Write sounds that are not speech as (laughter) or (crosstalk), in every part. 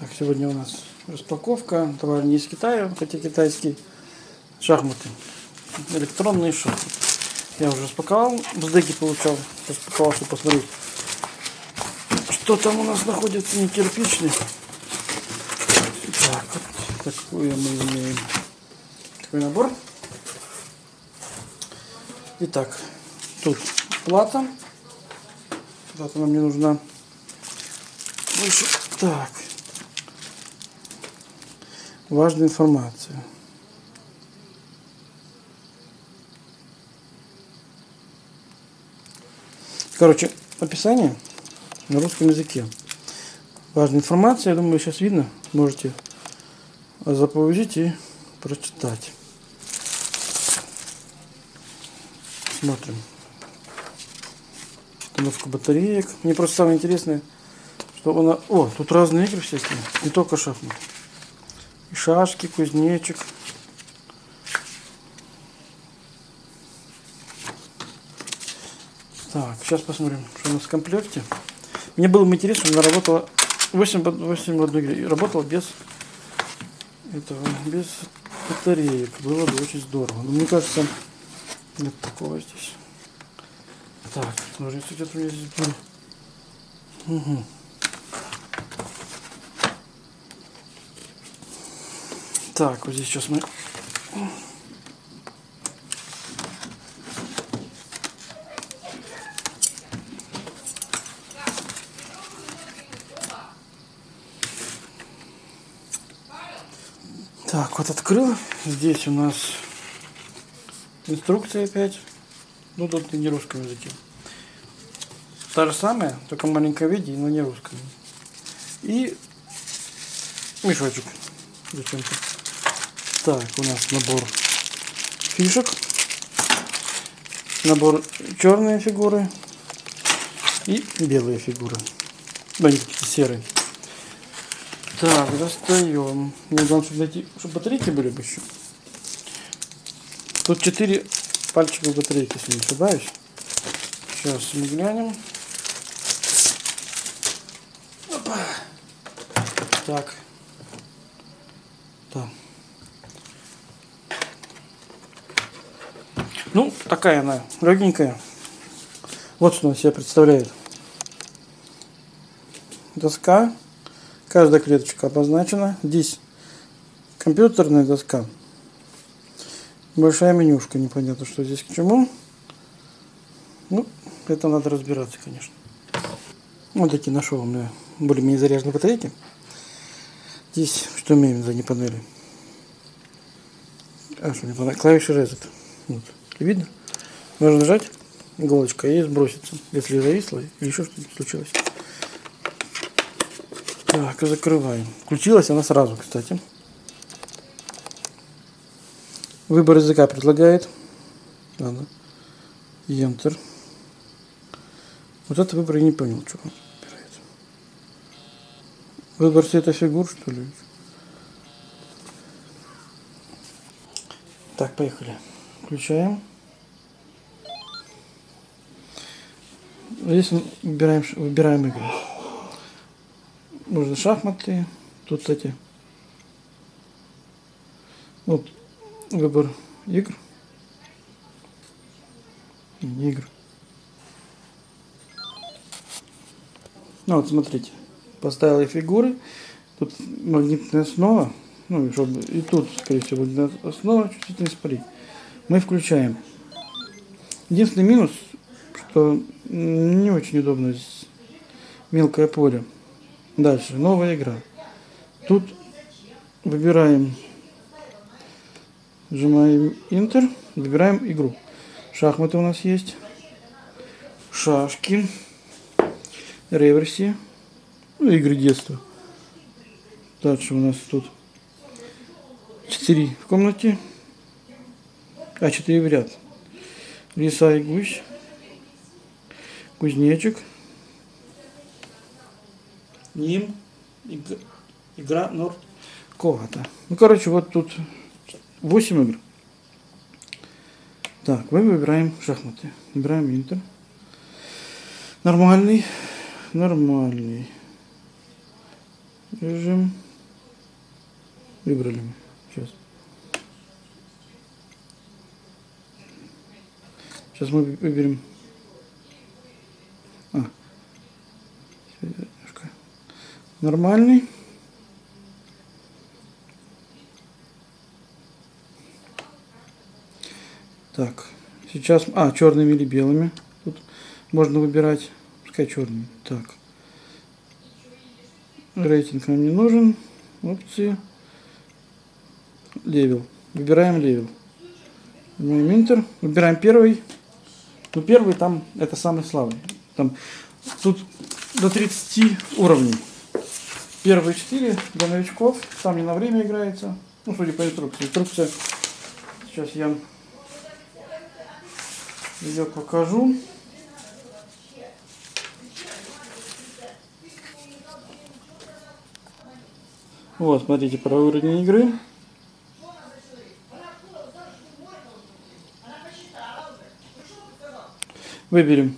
Так, сегодня у нас распаковка. Товар не из Китая, хотя китайский. Шахматы. Электронные шахматы. Я уже распаковал. Бздеки получал. Распаковал, чтобы посмотреть. Что там у нас находится не кирпичный. Так, вот такую мы имеем. Такой набор. Итак, тут плата. Плата нам не нужна. Так. Важная информация. Короче, описание на русском языке. Важная информация, я думаю, сейчас видно. Можете заповедить и прочитать. Смотрим. Установка батареек. Мне просто самое интересное, что она... О, тут разные игры всякие, не только шахматы. Шашки, кузнечик. Так, сейчас посмотрим, что у нас в комплекте. Мне было бы интересно, она работала 8, 8 в одной игре. Работала без этого, без батареек. Было бы очень здорово. Но мне кажется, нет такого здесь. Так, ножницы где-то у меня здесь были. Угу. Так, вот здесь сейчас мы... Так, вот открыл. Здесь у нас инструкция опять. Ну, тут не русском языке. Та же самая, только в виде, но не русском. И мешочек зачем-то. Так, у нас набор фишек. Набор черные фигуры и белые фигуры. Они какие-то серые. Так, достаем. Мне главное, чтобы, найти, чтобы батарейки были бы еще. Тут 4 пальчика батарейки, если не ошибаюсь. Сейчас мы глянем. Опа. Так. Да. Ну, такая она, легенькая. Вот что она себя представляет. Доска. Каждая клеточка обозначена. Здесь компьютерная доска. Большая менюшка. Непонятно, что здесь к чему. Ну, это надо разбираться, конечно. Вот такие нашел у меня более-менее заряженные батарейки. Здесь что имеем за панели? А, что не панель? Клавиши Reset. Вот. Видно? Можно нажать иголочка и сбросится, если зависло или еще что-то случилось. Так, закрываем. Включилась она сразу, кстати. Выбор языка предлагает. Ладно. Enter. Вот это выбор я не понял, что он выбирает. Выбор цвета фигур, что ли? Так, поехали. Включаем. Здесь выбираем, выбираем игры. Можно шахматы. Тут, кстати, вот выбор игр. Не игр. Ну вот, смотрите. Поставила фигуры. Тут магнитная основа. Ну, чтобы и тут, скорее всего, магнитная основа не спалить. Мы включаем. Единственный минус, что не очень удобно здесь мелкое поле. Дальше, новая игра. Тут выбираем, нажимаем Enter, выбираем игру. Шахматы у нас есть, шашки, реверси, ну, игры детства. Дальше у нас тут 4 в комнате, а 4 в ряд. Лиса и гусь кузнечик, ним, игра Норд Когата. Ну, короче, вот тут 8 игр. Так, мы выбираем шахматы. Выбираем Интер. Нормальный. Нормальный. Режим. Выбрали мы. Сейчас. Сейчас мы выберем. А. Нормальный. Так. Сейчас. А, черными или белыми. Тут можно выбирать. Пускай черный. Так. Рейтинг нам не нужен. Опции. Level. Выбираем level. Enter. Выбираем первый. Ну, первый там, это самый слабый. Там, тут до 30 уровней. Первые 4 для новичков. Там не на время играется. Ну, судя по инструкции. Инструкция. Сейчас я ее покажу. Вот, смотрите, про уровень игры. Выберем.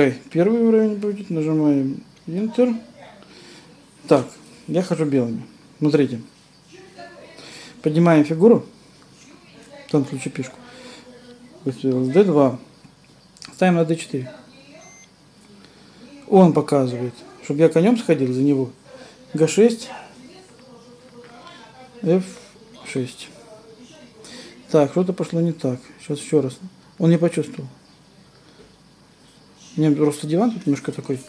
Пускай первый уровень будет. Нажимаем Enter. Так, я хожу белыми. Смотрите. Поднимаем фигуру. В том случае пешку. D2. Ставим на D4. Он показывает чтобы я конем сходил за него. G6, F6. Так, что-то пошло не так. Сейчас еще раз. Он не почувствовал. Мне просто диван тут немножко такой.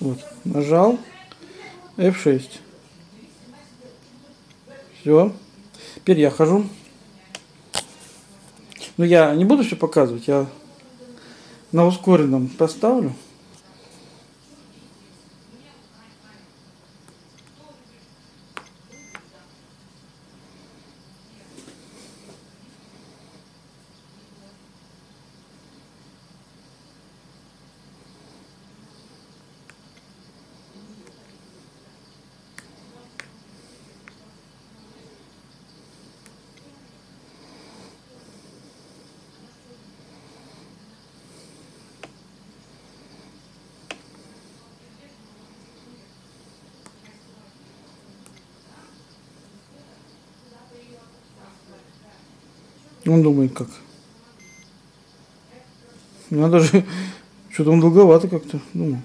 Вот. Нажал. F6. Все. Теперь я хожу. Но я не буду все показывать. Я на ускоренном поставлю. Он думает как. Надо же, (laughs) что-то он долговато как-то, думаю.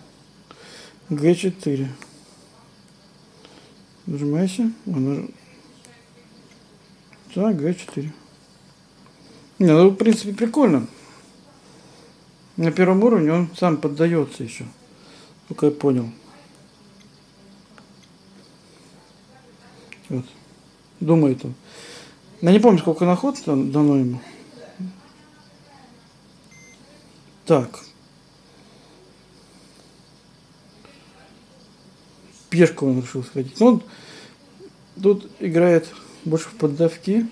Г4. Нажимайся. Он Так, Г4. Не, ну, в принципе, прикольно. На первом уровне он сам поддается еще. Только я понял. Вот. Думает он. Я не помню, сколько на ход дано ему. Так. Пешку он решил сходить. Ну, он тут играет больше в поддавки.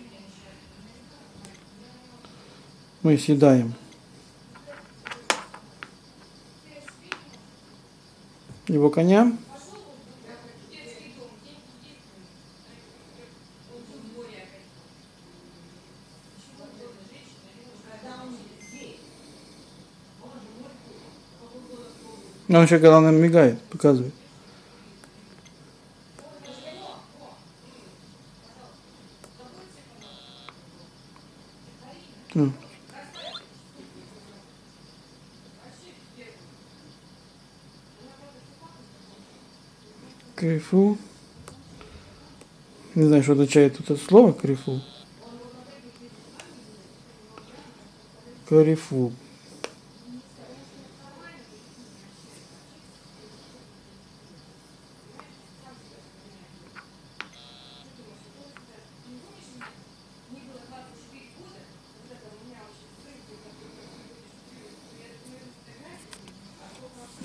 Мы съедаем. Его коня. Он еще когда нам мигает, показывает. Mm. Крифу. Не знаю, что означает это слово крифу. Карифу.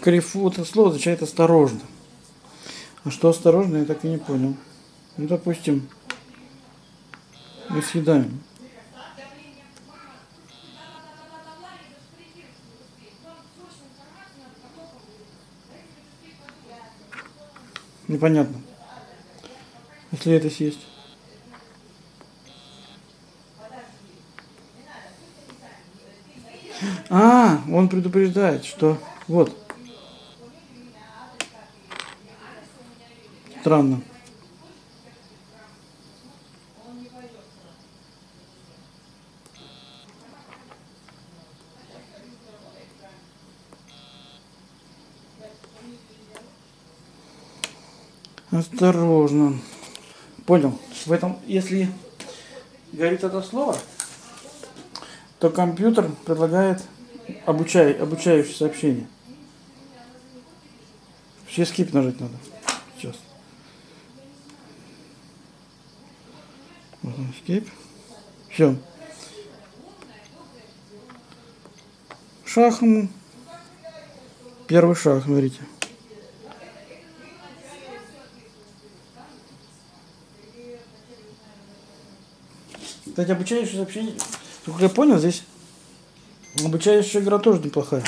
Карифу, это слово означает осторожно. А что осторожно, я так и не понял. Ну, допустим, мы съедаем. Непонятно. Если это съесть. А, он предупреждает, что вот Странно. Осторожно. Понял. В этом, если говорит это слово, то компьютер предлагает обучай, обучающее сообщение. Сейчас скип нажать надо. Сейчас. Скип. Все. Шаг ему. Первый шаг, смотрите. Кстати, обучающее сообщение, как я понял, здесь обучающая игра тоже неплохая.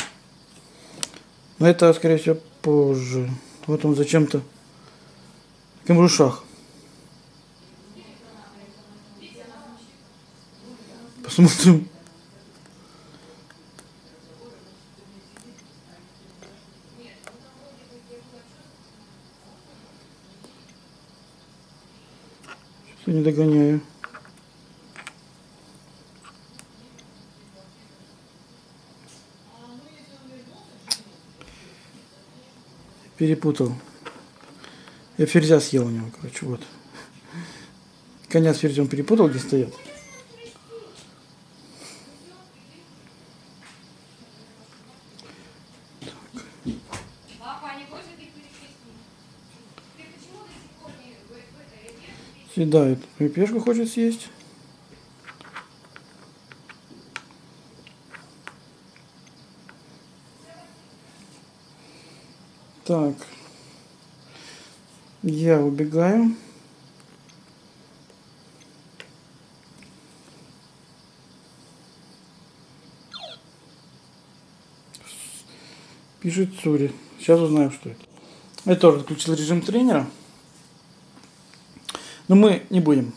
Но это, скорее всего, позже. Вот он зачем-то. Таким шах. Посмотрим. Что не догоняю. перепутал. Я ферзя съел у него, короче, вот. Коня с ферзем перепутал, где стоят. Съедает. И пешку хочет съесть. Так. Я убегаю. Пишет Цури. Сейчас узнаем, что это. Я тоже отключил режим тренера. Но мы не будем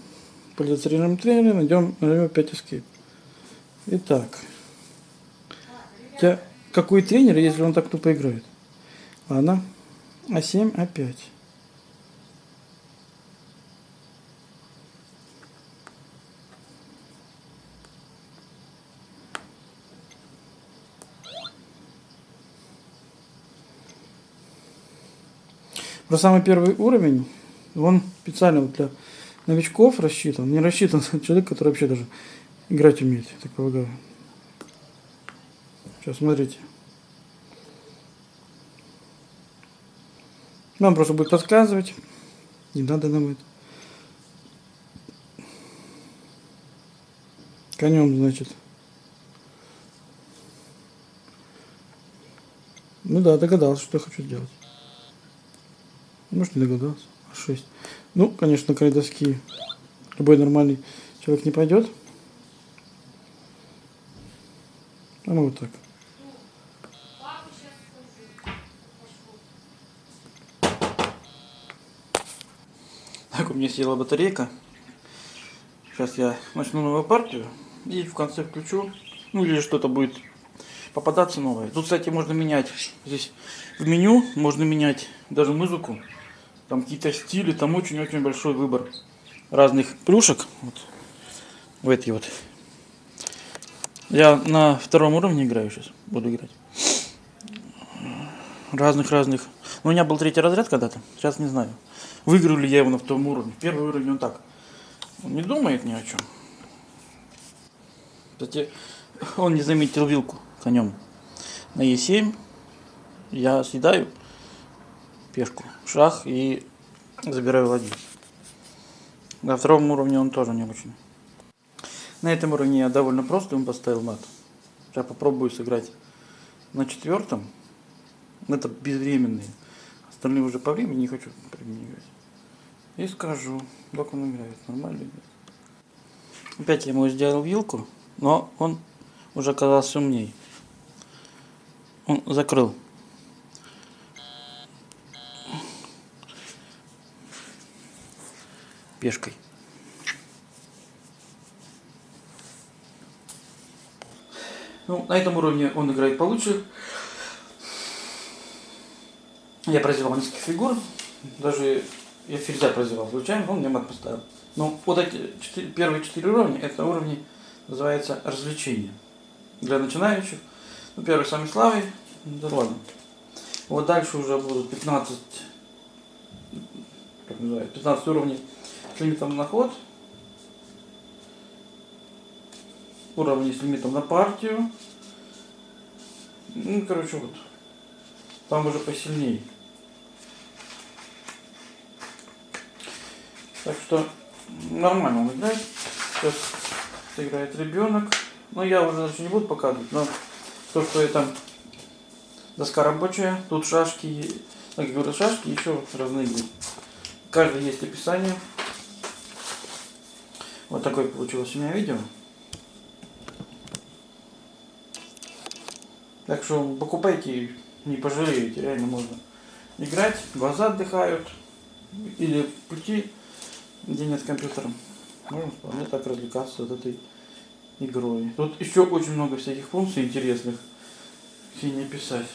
пользоваться режимом тренера. Найдем, найдем опять escape. Итак. Я, какой тренер, если он так тупо играет? Ладно. А7, А5. Про самый первый уровень, он специально для новичков рассчитан. Не рассчитан на человека, который вообще даже играть умеет, так полагаю. Сейчас, смотрите. Нам просто будет подсказывать. Не надо нам это. Конем, значит. Ну да, догадался, что я хочу сделать. Может, не догадался. А 6. Ну, конечно, край доски любой нормальный человек не пойдет. А мы вот так. Так, у меня села батарейка. Сейчас я начну новую партию и в конце включу. Ну или что-то будет попадаться новое. Тут, кстати, можно менять. Здесь в меню можно менять даже музыку. Там какие-то стили, там очень-очень большой выбор разных плюшек. Вот. В эти вот. Я на втором уровне играю сейчас. Буду играть. Разных-разных. У меня был третий разряд когда-то. Сейчас не знаю. Выиграю ли я его на втором уровне. Первый уровень он так. Он не думает ни о чем. Кстати, (laughs) он не заметил вилку конем. На Е7 я съедаю пешку, шах и забираю ладью. На втором уровне он тоже не очень. На этом уровне я довольно просто ему поставил мат. Сейчас попробую сыграть на четвертом. Это безвременные. Остальные уже по времени не хочу применять. И скажу, как он играет, нормально играет. Опять я ему сделал вилку, но он уже оказался умней. Он закрыл. Пешкой. Ну, на этом уровне он играет получше. Я произвел несколько фигур. Даже я ферзя прозевал случайно, он мне мат поставил. Но вот эти четыре, первые четыре уровня, это уровни, называется развлечения. Для начинающих. Ну, первый самый слабый, да ладно. Вот дальше уже будут 15, как называется, 15 уровней с лимитом на ход. Уровни с лимитом на партию. Ну, короче, вот. Там уже посильнее. Так что нормально он играет. Сейчас играет ребенок. Но я уже значит, не буду показывать, но то, что это доска рабочая, тут шашки, ну, как говорю, шашки, еще разные. Каждый есть описание. Вот такое получилось у меня видео. Так что покупайте, не пожалеете, реально можно играть, глаза отдыхают, или пути, где нет компьютера. Можно вполне так развлекаться от этой игрой. Тут еще очень много всяких функций интересных, все не описать.